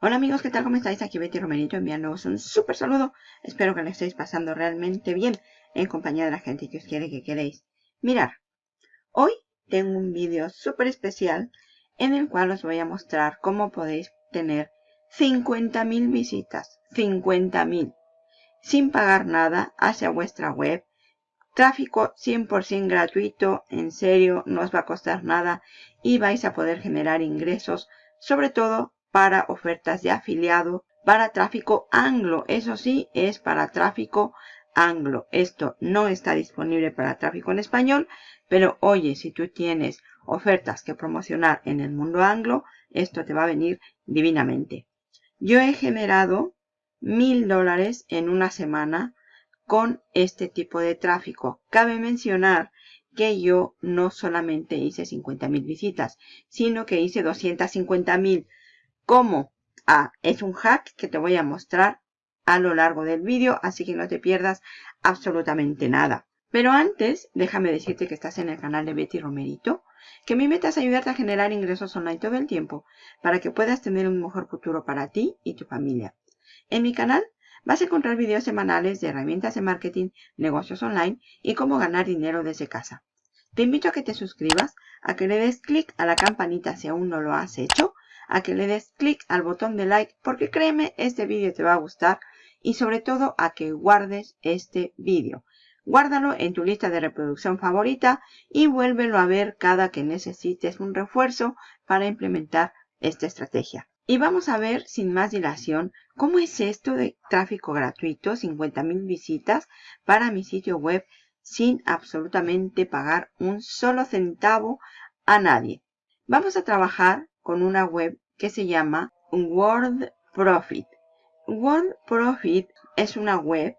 Hola amigos, ¿qué tal? ¿Cómo estáis? Aquí Betty Romerito enviándoos un súper saludo. Espero que lo estéis pasando realmente bien en compañía de la gente que os quiere que queréis. Mirar, hoy tengo un vídeo súper especial en el cual os voy a mostrar cómo podéis tener 50.000 visitas. 50.000 sin pagar nada hacia vuestra web. Tráfico 100% gratuito, en serio, no os va a costar nada y vais a poder generar ingresos, sobre todo para ofertas de afiliado, para tráfico anglo. Eso sí, es para tráfico anglo. Esto no está disponible para tráfico en español, pero oye, si tú tienes ofertas que promocionar en el mundo anglo, esto te va a venir divinamente. Yo he generado mil dólares en una semana con este tipo de tráfico. Cabe mencionar que yo no solamente hice 50 mil visitas, sino que hice 250 mil cómo. Ah, es un hack que te voy a mostrar a lo largo del vídeo, así que no te pierdas absolutamente nada. Pero antes, déjame decirte que estás en el canal de Betty Romerito, que mi meta es ayudarte a generar ingresos online todo el tiempo para que puedas tener un mejor futuro para ti y tu familia. En mi canal vas a encontrar videos semanales de herramientas de marketing, negocios online y cómo ganar dinero desde casa. Te invito a que te suscribas, a que le des clic a la campanita si aún no lo has hecho a que le des clic al botón de like porque créeme, este vídeo te va a gustar y sobre todo a que guardes este vídeo. Guárdalo en tu lista de reproducción favorita y vuélvelo a ver cada que necesites un refuerzo para implementar esta estrategia. Y vamos a ver sin más dilación cómo es esto de tráfico gratuito, 50.000 visitas para mi sitio web sin absolutamente pagar un solo centavo a nadie. Vamos a trabajar con una web que se llama World Profit. World Profit es una web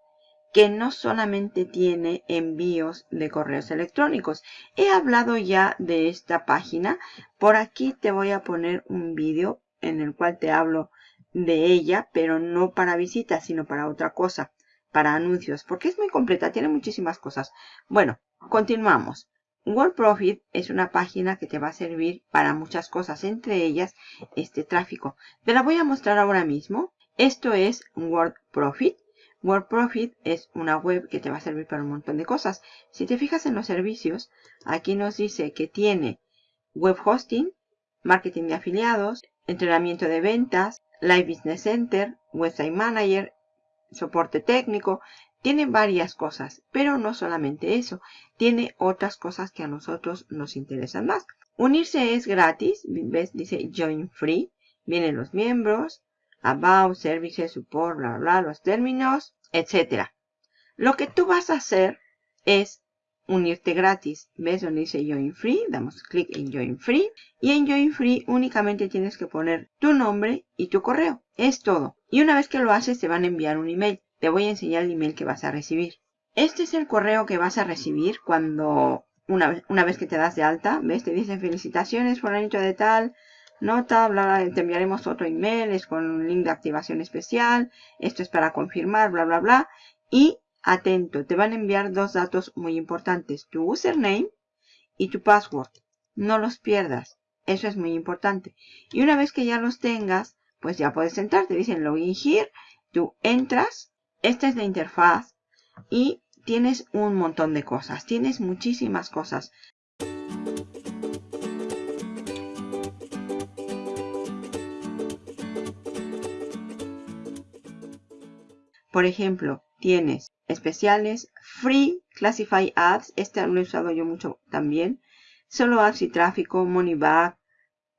que no solamente tiene envíos de correos electrónicos. He hablado ya de esta página. Por aquí te voy a poner un vídeo en el cual te hablo de ella, pero no para visitas, sino para otra cosa, para anuncios, porque es muy completa, tiene muchísimas cosas. Bueno, continuamos. WordProfit es una página que te va a servir para muchas cosas, entre ellas este tráfico. Te la voy a mostrar ahora mismo. Esto es WordProfit. WordProfit es una web que te va a servir para un montón de cosas. Si te fijas en los servicios, aquí nos dice que tiene web hosting, marketing de afiliados, entrenamiento de ventas, Live Business Center, Website Manager, soporte técnico, tiene varias cosas, pero no solamente eso. Tiene otras cosas que a nosotros nos interesan más. Unirse es gratis. ¿Ves? Dice Join Free. Vienen los miembros, About, Services, Support, bla, bla, los términos, etc. Lo que tú vas a hacer es unirte gratis. ¿Ves donde dice Join Free? Damos clic en Join Free. Y en Join Free únicamente tienes que poner tu nombre y tu correo. Es todo. Y una vez que lo haces te van a enviar un email te voy a enseñar el email que vas a recibir. Este es el correo que vas a recibir cuando, una vez, que te das de alta, ¿ves? Te dice felicitaciones, fulanito de tal, nota, bla, bla, te enviaremos otro email, es con un link de activación especial, esto es para confirmar, bla, bla, bla. Y, atento, te van a enviar dos datos muy importantes, tu username y tu password. No los pierdas, eso es muy importante. Y una vez que ya los tengas, pues ya puedes entrar, te dicen login here, tú entras esta es la interfaz y tienes un montón de cosas. Tienes muchísimas cosas. Por ejemplo, tienes especiales, Free Classify Ads. Este lo he usado yo mucho también. Solo ads y tráfico, Money Back,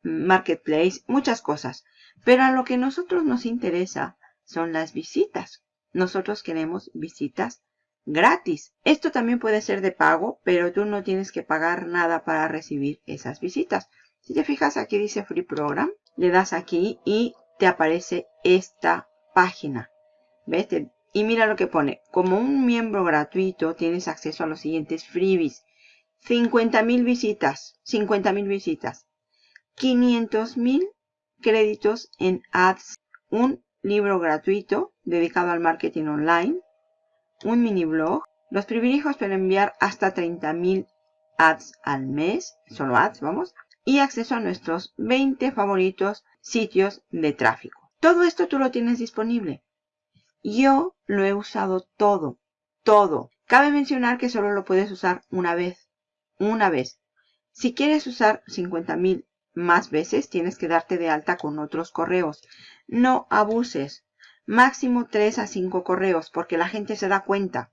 Marketplace, muchas cosas. Pero a lo que a nosotros nos interesa son las visitas. Nosotros queremos visitas gratis. Esto también puede ser de pago, pero tú no tienes que pagar nada para recibir esas visitas. Si te fijas, aquí dice Free Program. Le das aquí y te aparece esta página. ¿Ves? Y mira lo que pone. Como un miembro gratuito tienes acceso a los siguientes freebies. 50.000 visitas. 50.000 visitas. 500.000 créditos en ads. Un libro gratuito dedicado al marketing online, un mini blog, los privilegios para enviar hasta 30.000 ads al mes, solo ads, vamos, y acceso a nuestros 20 favoritos sitios de tráfico. Todo esto tú lo tienes disponible. Yo lo he usado todo, todo. Cabe mencionar que solo lo puedes usar una vez. Una vez. Si quieres usar 50.000 más veces, tienes que darte de alta con otros correos. No abuses. Máximo 3 a 5 correos, porque la gente se da cuenta.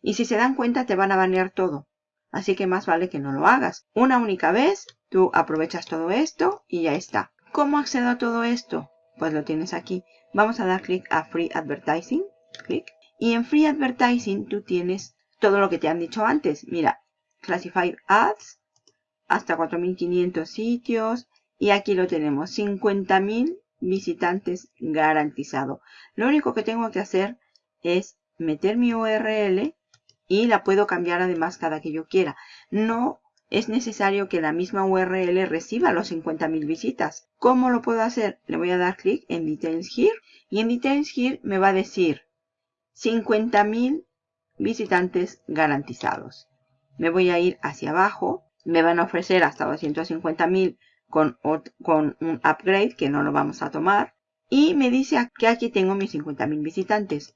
Y si se dan cuenta, te van a banear todo. Así que más vale que no lo hagas. Una única vez, tú aprovechas todo esto y ya está. ¿Cómo accedo a todo esto? Pues lo tienes aquí. Vamos a dar clic a Free Advertising. Clic. Y en Free Advertising tú tienes todo lo que te han dicho antes. Mira, Classified Ads, hasta 4.500 sitios. Y aquí lo tenemos, 50.000 visitantes garantizado. Lo único que tengo que hacer es meter mi URL y la puedo cambiar además cada que yo quiera. No es necesario que la misma URL reciba los 50.000 visitas. ¿Cómo lo puedo hacer? Le voy a dar clic en Details Here y en Details Here me va a decir 50.000 visitantes garantizados. Me voy a ir hacia abajo. Me van a ofrecer hasta 250.000 con, un upgrade que no lo vamos a tomar. Y me dice que aquí tengo mis 50.000 visitantes.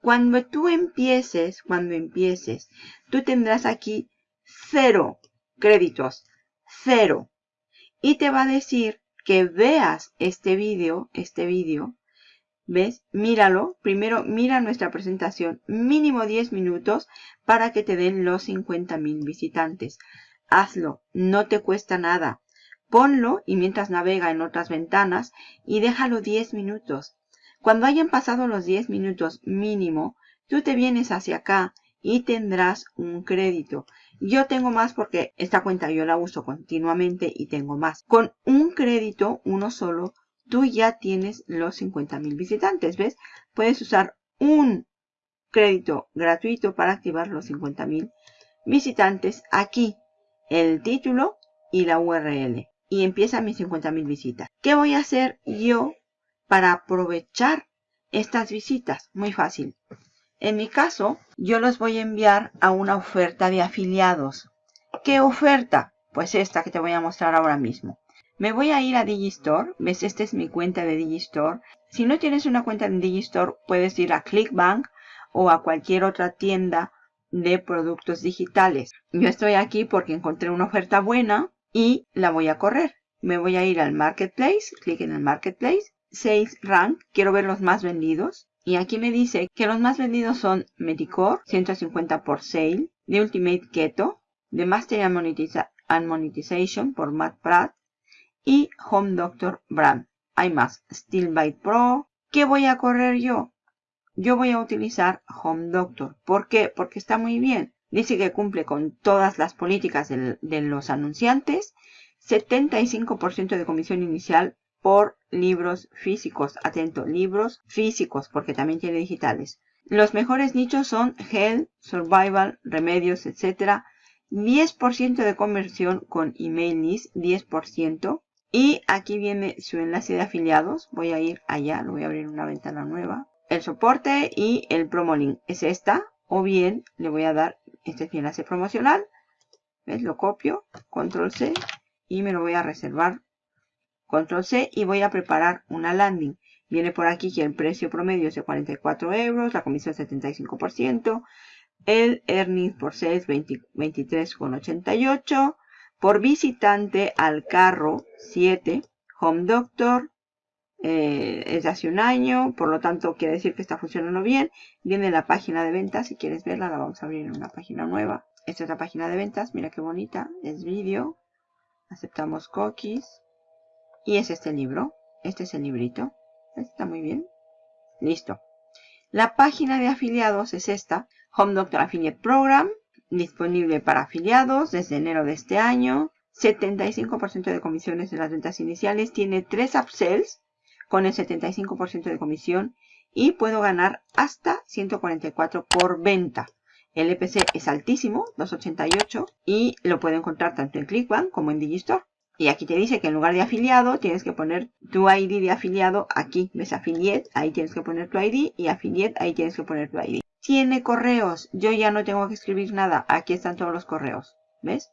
Cuando tú empieces, cuando empieces, tú tendrás aquí cero créditos, cero. Y te va a decir que veas este vídeo, este vídeo, ¿ves? Míralo, primero mira nuestra presentación, mínimo 10 minutos para que te den los 50.000 visitantes. Hazlo, no te cuesta nada. Ponlo y mientras navega en otras ventanas y déjalo 10 minutos. Cuando hayan pasado los 10 minutos mínimo, tú te vienes hacia acá y tendrás un crédito. Yo tengo más porque esta cuenta yo la uso continuamente y tengo más. Con un crédito, uno solo, tú ya tienes los 50.000 visitantes. ¿Ves? Puedes usar un crédito gratuito para activar los 50.000 visitantes aquí. El título y la URL. Y empieza mis 50.000 visitas. ¿Qué voy a hacer yo para aprovechar estas visitas. Muy fácil. En mi caso, yo los voy a enviar a una oferta de afiliados. ¿Qué oferta? Pues esta que te voy a mostrar ahora mismo. Me voy a ir a Digistore. ¿Ves? Esta es mi cuenta de Digistore. Si no tienes una cuenta en Digistore, puedes ir a Clickbank o a cualquier otra tienda de productos digitales. Yo estoy aquí porque encontré una oferta buena y la voy a correr. Me voy a ir al Marketplace, clic en el Marketplace Sales Rank, quiero ver los más vendidos. Y aquí me dice que los más vendidos son Medicore, 150 por Sale, The Ultimate Keto, The Master and Monetization por Matt Pratt y Home Doctor Brand. Hay más, Stillbite Pro. ¿Qué voy a correr yo? Yo voy a utilizar Home Doctor. ¿Por qué? Porque está muy bien. Dice que cumple con todas las políticas de, los anunciantes. 75% de comisión inicial por libros físicos. Atento, libros físicos, porque también tiene digitales. Los mejores nichos son Health, Survival, Remedios, etc. 10% de conversión con email list, 10%. Y aquí viene su enlace de afiliados. Voy a ir allá, lo voy a abrir una ventana nueva. El soporte y el promo link es esta. O bien le voy a dar este enlace promocional. ¿Ves? Lo copio, control C y me lo voy a reservar Control C y voy a preparar una landing. Viene por aquí que el precio promedio es de 44 euros, la comisión 75%, el earnings por sales 23,88, por visitante al carro 7, Home Doctor, eh, es de hace un año, por lo tanto quiere decir que está funcionando bien. Viene la página de ventas, si quieres verla la vamos a abrir en una página nueva. Esta es la página de ventas, mira qué bonita, es vídeo. Aceptamos cookies. Y es este libro. Este es el librito. Está muy bien. Listo. La página de afiliados es esta. Home Doctor Affiliate Program. Disponible para afiliados desde enero de este año. 75% de comisiones en las ventas iniciales. Tiene 3 upsells con el 75% de comisión. Y puedo ganar hasta 144 por venta. El EPC es altísimo, 288. Y lo puedo encontrar tanto en Clickbank como en Digistore. Y aquí te dice que en lugar de afiliado tienes que poner tu ID de afiliado aquí. ¿Ves? Affiliate, ahí tienes que poner tu ID y affiliate, ahí tienes que poner tu ID. Tiene correos. Yo ya no tengo que escribir nada. Aquí están todos los correos. ¿Ves?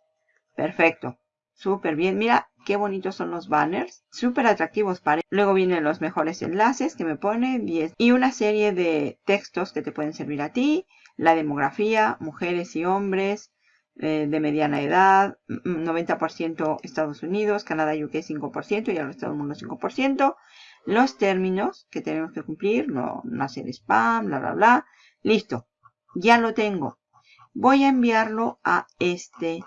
Perfecto. Súper bien. Mira, qué bonitos son los banners. Súper atractivos para... Luego vienen los mejores enlaces que me pone 10 y una serie de textos que te pueden servir a ti. La demografía, mujeres y hombres, eh, de mediana edad, 90% Estados Unidos, Canadá y UK 5% y el resto del mundo 5%. Los términos que tenemos que cumplir, no, no hacer spam, bla, bla, bla. Listo, ya lo tengo. Voy a enviarlo a este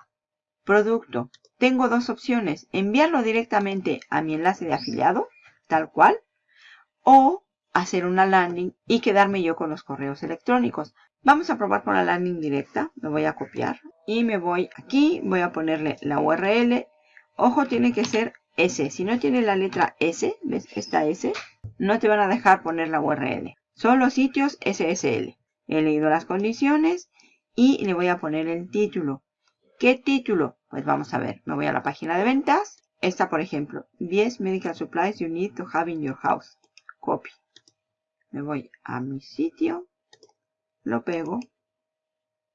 producto. Tengo dos opciones, enviarlo directamente a mi enlace de afiliado, tal cual, o hacer una landing y quedarme yo con los correos electrónicos. Vamos a probar con la landing directa. Me voy a copiar y me voy aquí. Voy a ponerle la URL. Ojo, tiene que ser S. Si no tiene la letra S, ¿ves? Esta S, no te van a dejar poner la URL. Son los sitios SSL. He leído las condiciones y le voy a poner el título. ¿Qué título? Pues vamos a ver. Me voy a la página de ventas. Esta, por ejemplo, 10 medical supplies you need to have in your house. Copy. Me voy a mi sitio lo pego,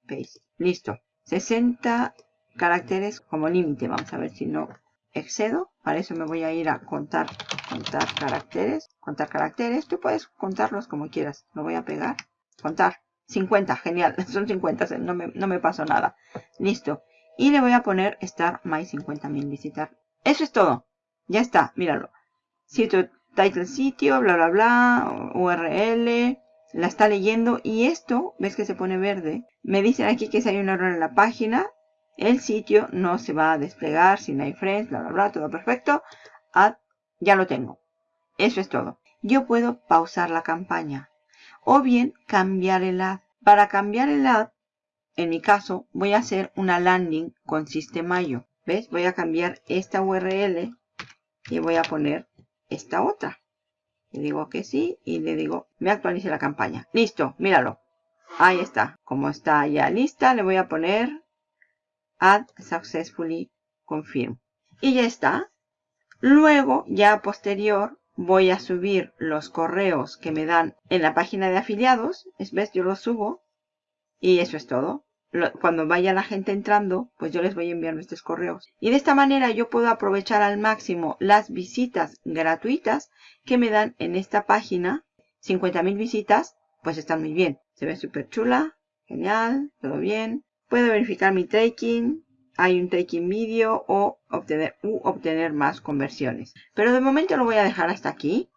paste, listo. 60 caracteres como límite, vamos a ver si no excedo. Para eso me voy a ir a contar, contar caracteres, contar caracteres. Tú puedes contarlos como quieras. Lo voy a pegar, contar. 50, genial, son 50, no me, no me pasó nada. Listo. Y le voy a poner estar más 50.000 visitar. Eso es todo. Ya está, míralo. Sitio, title sitio, bla, bla, bla, URL, la está leyendo y esto, ves que se pone verde, me dicen aquí que si hay un error en la página, el sitio no se va a desplegar sin iframes, bla, bla, bla, todo perfecto. ya lo tengo. Eso es todo. Yo puedo pausar la campaña o bien cambiar el ad. Para cambiar el ad, en mi caso, voy a hacer una landing con Sistemayo. ¿Ves? Voy a cambiar esta URL y voy a poner esta otra. Le digo que sí y le digo, me actualice la campaña. Listo, míralo. Ahí está. Como está ya lista, le voy a poner Add Successfully Confirm. Y ya está. Luego, ya posterior, voy a subir los correos que me dan en la página de afiliados. ¿Ves? Yo los subo. Y eso es todo cuando vaya la gente entrando, pues yo les voy enviando estos correos. Y de esta manera yo puedo aprovechar al máximo las visitas gratuitas que me dan en esta página. 50.000 visitas, pues están muy bien. Se ve súper chula, genial, todo bien. Puedo verificar mi tracking, hay un tracking vídeo o obtener, u obtener más conversiones. Pero de momento lo voy a dejar hasta aquí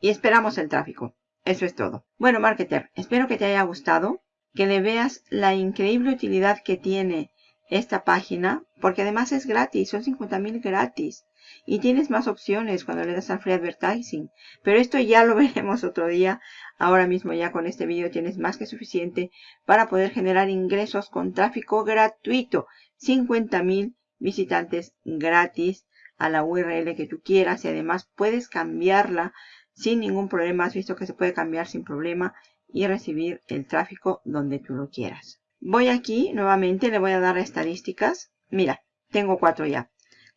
y esperamos el tráfico. Eso es todo. Bueno, marketer, espero que te haya gustado que le veas la increíble utilidad que tiene esta página, porque además es gratis, son 50.000 gratis. Y tienes más opciones cuando le das al free advertising. Pero esto ya lo veremos otro día. Ahora mismo ya con este vídeo tienes más que suficiente para poder generar ingresos con tráfico gratuito. 50.000 visitantes gratis a la URL que tú quieras y además puedes cambiarla sin ningún problema. Has visto que se puede cambiar sin problema y recibir el tráfico donde tú lo quieras. Voy aquí nuevamente, le voy a dar estadísticas. Mira, tengo cuatro ya.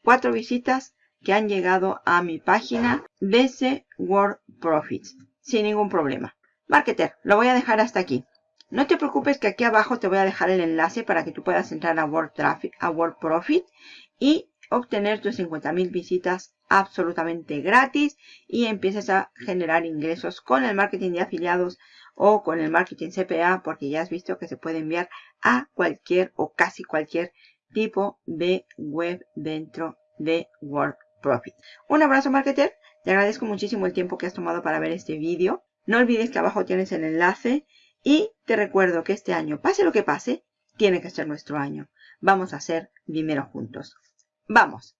Cuatro visitas que han llegado a mi página BC World Profits sin ningún problema. Marketer, lo voy a dejar hasta aquí. No te preocupes que aquí abajo te voy a dejar el enlace para que tú puedas entrar a World Traffic, a World Profit y obtener tus 50.000 visitas absolutamente gratis y empieces a generar ingresos con el marketing de afiliados o con el marketing CPA porque ya has visto que se puede enviar a cualquier o casi cualquier tipo de web dentro de WordProfit. Un abrazo marketer, te agradezco muchísimo el tiempo que has tomado para ver este vídeo. No olvides que abajo tienes el enlace y te recuerdo que este año, pase lo que pase, tiene que ser nuestro año. Vamos a hacer dinero juntos. ¡Vamos!